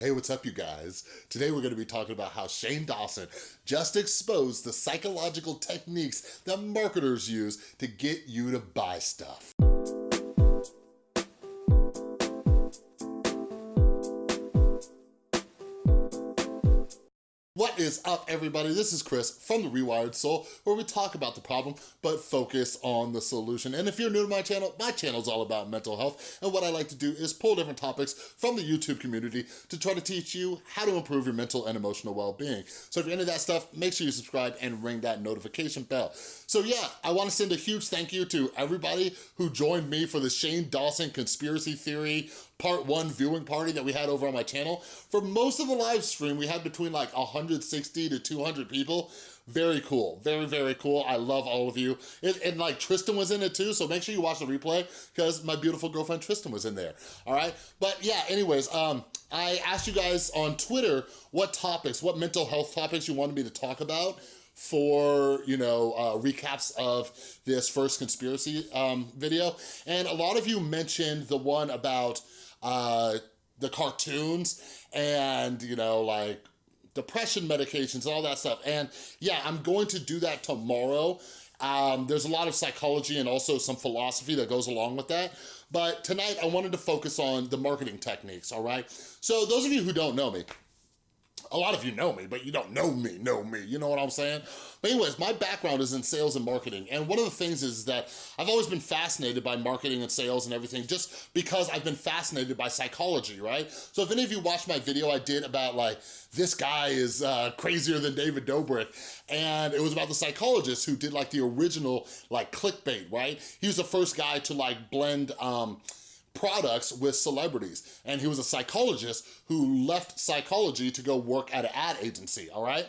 Hey, what's up you guys? Today we're gonna be talking about how Shane Dawson just exposed the psychological techniques that marketers use to get you to buy stuff. Is up, everybody? This is Chris from The Rewired Soul, where we talk about the problem, but focus on the solution. And if you're new to my channel, my channel is all about mental health, and what I like to do is pull different topics from the YouTube community to try to teach you how to improve your mental and emotional well-being. So if you're into that stuff, make sure you subscribe and ring that notification bell. So yeah, I wanna send a huge thank you to everybody who joined me for the Shane Dawson conspiracy theory part one viewing party that we had over on my channel. For most of the live stream, we had between like 160 to 200 people. Very cool, very, very cool. I love all of you. And, and, like Tristan was in it too, so make sure you watch the replay because my beautiful girlfriend Tristan was in there, all right? But yeah, anyways, um, I asked you guys on Twitter what topics, what mental health topics you wanted me to talk about for, you know, uh, recaps of this first conspiracy um, video. And a lot of you mentioned the one about uh, the cartoons and, you know, like depression medications and all that stuff. And yeah, I'm going to do that tomorrow. Um, there's a lot of psychology and also some philosophy that goes along with that. But tonight I wanted to focus on the marketing techniques, all right? So those of you who don't know me, a lot of you know me, but you don't know me, know me, you know what I'm saying? But anyways, my background is in sales and marketing, and one of the things is that I've always been fascinated by marketing and sales and everything just because I've been fascinated by psychology, right? So if any of you watched my video I did about like, this guy is uh, crazier than David Dobrik, and it was about the psychologist who did like the original like clickbait, right? He was the first guy to like blend, um, products with celebrities. And he was a psychologist who left psychology to go work at an ad agency, all right?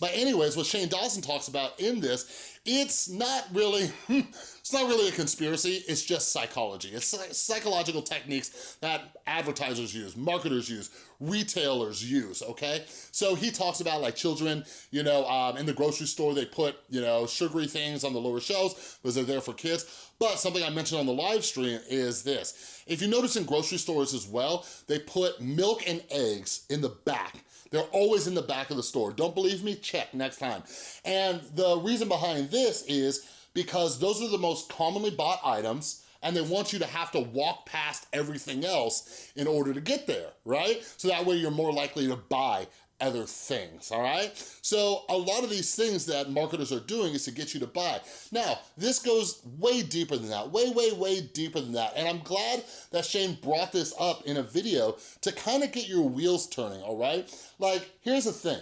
But anyways, what Shane Dawson talks about in this, it's not really, it's not really a conspiracy, it's just psychology. It's psychological techniques that advertisers use, marketers use, retailers use, okay? So he talks about like children, you know, um, in the grocery store, they put, you know, sugary things on the lower shelves because they're there for kids. But something I mentioned on the live stream is this. If you notice in grocery stores as well, they put milk and eggs in the back they're always in the back of the store. Don't believe me? Check next time. And the reason behind this is because those are the most commonly bought items and they want you to have to walk past everything else in order to get there, right? So that way you're more likely to buy other things, all right? So a lot of these things that marketers are doing is to get you to buy. Now, this goes way deeper than that, way, way, way deeper than that. And I'm glad that Shane brought this up in a video to kind of get your wheels turning, all right? Like, here's the thing.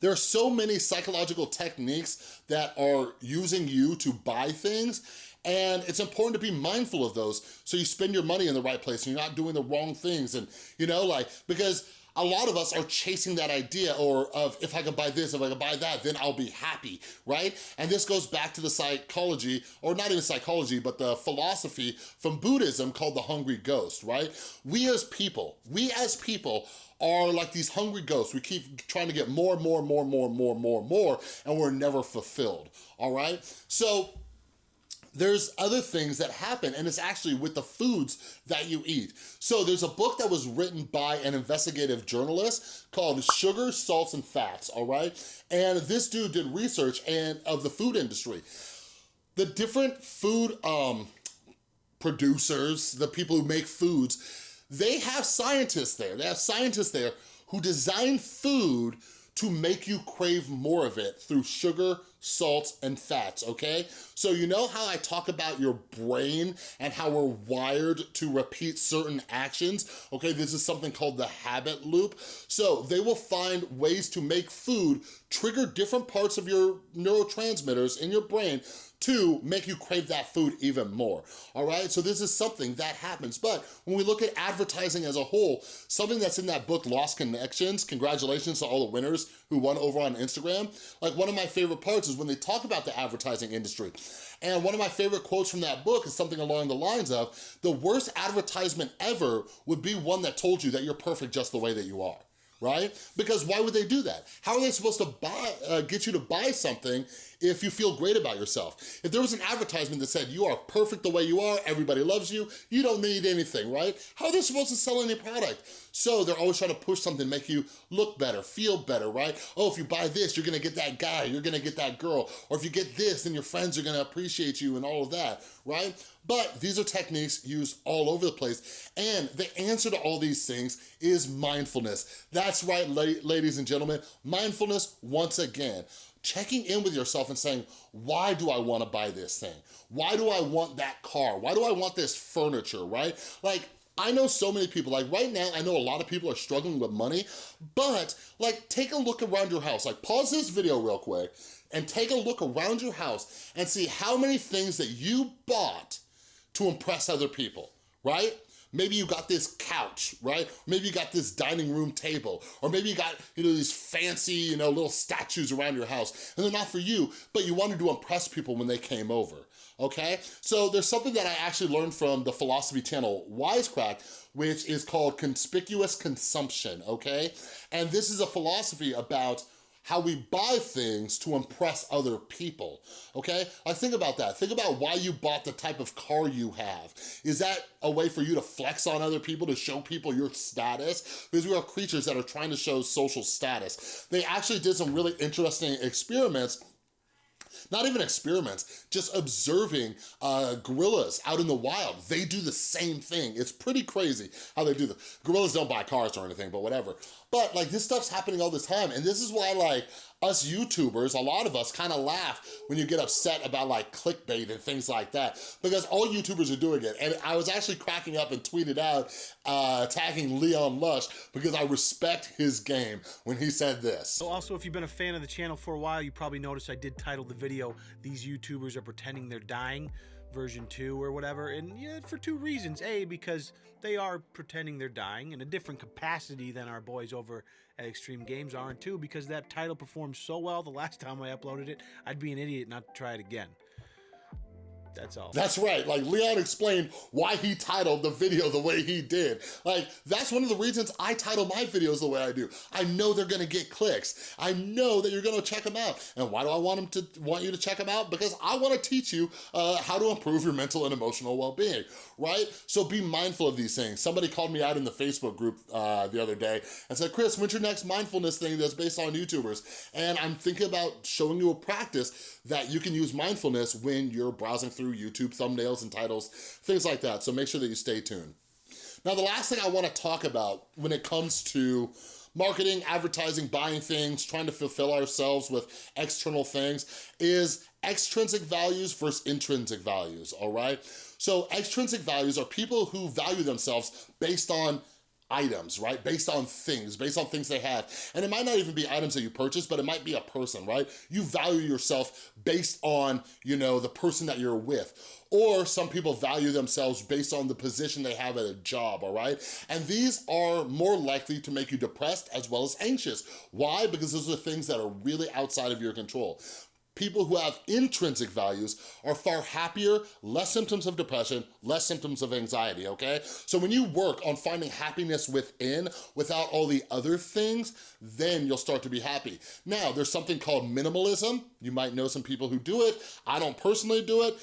There are so many psychological techniques that are using you to buy things and it's important to be mindful of those so you spend your money in the right place and you're not doing the wrong things and you know like because a lot of us are chasing that idea or of if I can buy this, if I can buy that, then I'll be happy, right? And this goes back to the psychology, or not even psychology, but the philosophy from Buddhism called the hungry ghost, right? We as people, we as people are like these hungry ghosts. We keep trying to get more, more, more, more, more, more, more, and we're never fulfilled, all right? So there's other things that happen and it's actually with the foods that you eat. So there's a book that was written by an investigative journalist called Sugar, Salts, and Fats, all right? And this dude did research and of the food industry. The different food um, producers, the people who make foods, they have scientists there. They have scientists there who design food to make you crave more of it through sugar, salts, and fats, okay? So you know how I talk about your brain and how we're wired to repeat certain actions? Okay, this is something called the habit loop. So they will find ways to make food trigger different parts of your neurotransmitters in your brain to make you crave that food even more, all right? So this is something that happens. But when we look at advertising as a whole, something that's in that book, Lost Connections, congratulations to all the winners who won over on Instagram. Like one of my favorite parts is when they talk about the advertising industry. And one of my favorite quotes from that book is something along the lines of, the worst advertisement ever would be one that told you that you're perfect just the way that you are right? Because why would they do that? How are they supposed to buy, uh, get you to buy something if you feel great about yourself. If there was an advertisement that said, you are perfect the way you are, everybody loves you, you don't need anything, right? How are they supposed to sell any product? So they're always trying to push something, make you look better, feel better, right? Oh, if you buy this, you're gonna get that guy, you're gonna get that girl. Or if you get this, then your friends are gonna appreciate you and all of that, right? But these are techniques used all over the place. And the answer to all these things is mindfulness. That's right, ladies and gentlemen, mindfulness once again checking in with yourself and saying, why do I wanna buy this thing? Why do I want that car? Why do I want this furniture, right? Like, I know so many people, like right now, I know a lot of people are struggling with money, but like take a look around your house. Like pause this video real quick and take a look around your house and see how many things that you bought to impress other people, right? Maybe you got this couch, right? Maybe you got this dining room table, or maybe you got, you know, these fancy, you know, little statues around your house, and they're not for you, but you wanted to impress people when they came over, okay? So there's something that I actually learned from the philosophy channel Wisecrack, which is called conspicuous consumption, okay? And this is a philosophy about how we buy things to impress other people, okay? Like think about that. Think about why you bought the type of car you have. Is that a way for you to flex on other people, to show people your status? Because we are creatures that are trying to show social status. They actually did some really interesting experiments not even experiments, just observing uh, gorillas out in the wild. They do the same thing. It's pretty crazy how they do the Gorillas don't buy cars or anything, but whatever. But like this stuff's happening all the time. And this is why like us YouTubers, a lot of us kind of laugh when you get upset about like clickbait and things like that because all YouTubers are doing it. And I was actually cracking up and tweeted out uh, tagging Leon Lush because I respect his game when he said this. So also, if you've been a fan of the channel for a while, you probably noticed I did title the video, These YouTubers Are Pretending They're Dying version 2 or whatever and yeah for two reasons. A because they are pretending they're dying in a different capacity than our boys over at extreme games are and two because that title performed so well the last time i uploaded it i'd be an idiot not to try it again that's all. That's right. Like Leon explained why he titled the video the way he did. Like that's one of the reasons I title my videos the way I do. I know they're gonna get clicks. I know that you're gonna check them out. And why do I want them to want you to check them out? Because I wanna teach you uh, how to improve your mental and emotional well-being, right? So be mindful of these things. Somebody called me out in the Facebook group uh, the other day and said, Chris, when's your next mindfulness thing that's based on YouTubers? And I'm thinking about showing you a practice that you can use mindfulness when you're browsing through YouTube thumbnails and titles, things like that. So make sure that you stay tuned. Now, the last thing I wanna talk about when it comes to marketing, advertising, buying things, trying to fulfill ourselves with external things is extrinsic values versus intrinsic values, all right? So extrinsic values are people who value themselves based on items, right? Based on things, based on things they have. And it might not even be items that you purchase, but it might be a person, right? You value yourself based on, you know, the person that you're with. Or some people value themselves based on the position they have at a job, all right? And these are more likely to make you depressed as well as anxious. Why? Because those are things that are really outside of your control people who have intrinsic values are far happier, less symptoms of depression, less symptoms of anxiety, okay? So when you work on finding happiness within without all the other things, then you'll start to be happy. Now, there's something called minimalism. You might know some people who do it. I don't personally do it,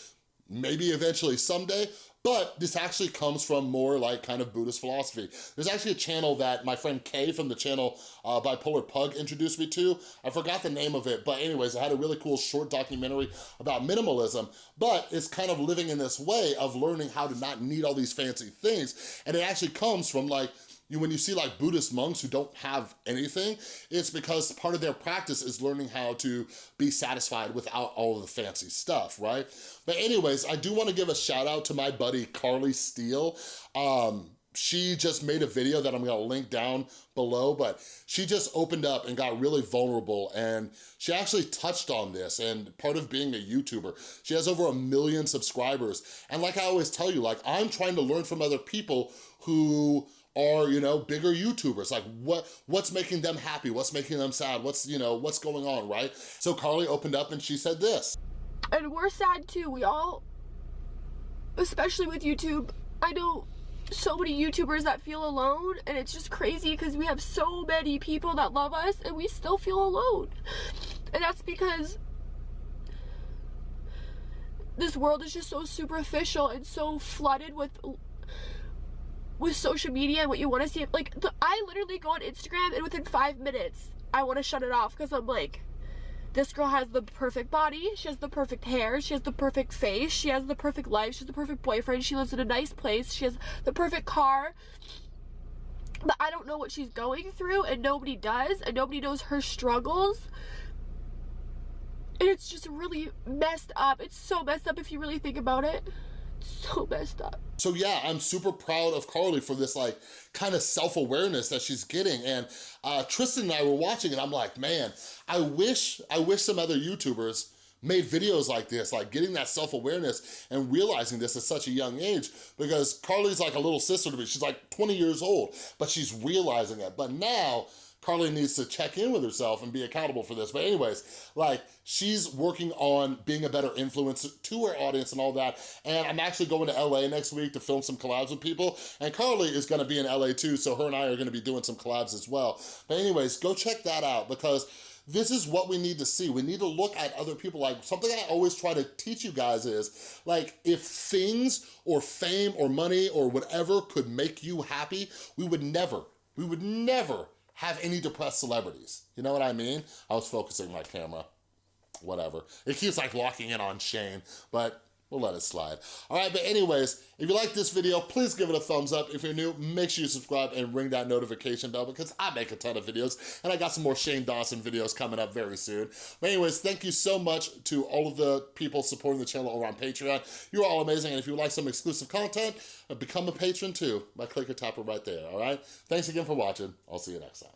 maybe eventually someday, but this actually comes from more like kind of Buddhist philosophy. There's actually a channel that my friend Kay from the channel uh, Bipolar Pug introduced me to. I forgot the name of it, but anyways, I had a really cool short documentary about minimalism, but it's kind of living in this way of learning how to not need all these fancy things. And it actually comes from like, you, when you see like Buddhist monks who don't have anything, it's because part of their practice is learning how to be satisfied without all the fancy stuff, right? But anyways, I do wanna give a shout out to my buddy Carly Steele. Um, she just made a video that I'm gonna link down below, but she just opened up and got really vulnerable and she actually touched on this and part of being a YouTuber. She has over a million subscribers. And like I always tell you, like I'm trying to learn from other people who are, you know, bigger YouTubers. Like what what's making them happy? What's making them sad? What's, you know, what's going on, right? So Carly opened up and she said this. And we're sad too. We all, especially with YouTube, I know so many YouTubers that feel alone and it's just crazy because we have so many people that love us and we still feel alone. And that's because this world is just so superficial and so flooded with with social media and what you want to see. Like, the, I literally go on Instagram and within five minutes, I want to shut it off because I'm like, this girl has the perfect body, she has the perfect hair, she has the perfect face, she has the perfect life, she has the perfect boyfriend, she lives in a nice place, she has the perfect car. But I don't know what she's going through, and nobody does, and nobody knows her struggles. And it's just really messed up. It's so messed up if you really think about it. So messed up. So yeah, I'm super proud of Carly for this like kind of self-awareness that she's getting. And uh, Tristan and I were watching and I'm like, man, I wish, I wish some other YouTubers made videos like this, like getting that self-awareness and realizing this at such a young age because Carly's like a little sister to me. She's like 20 years old, but she's realizing it. But now, Carly needs to check in with herself and be accountable for this. But anyways, like she's working on being a better influence to her audience and all that. And I'm actually going to LA next week to film some collabs with people. And Carly is gonna be in LA too, so her and I are gonna be doing some collabs as well. But anyways, go check that out because this is what we need to see. We need to look at other people. Like something I always try to teach you guys is like if things or fame or money or whatever could make you happy, we would never, we would never have any depressed celebrities. You know what I mean? I was focusing my camera, whatever. It keeps like locking in on Shane, but We'll let it slide. All right, but anyways, if you like this video, please give it a thumbs up. If you're new, make sure you subscribe and ring that notification bell because I make a ton of videos and I got some more Shane Dawson videos coming up very soon. But anyways, thank you so much to all of the people supporting the channel over on Patreon. You're all amazing. And if you like some exclusive content, uh, become a patron too by clicking tap it right there, all right? Thanks again for watching. I'll see you next time.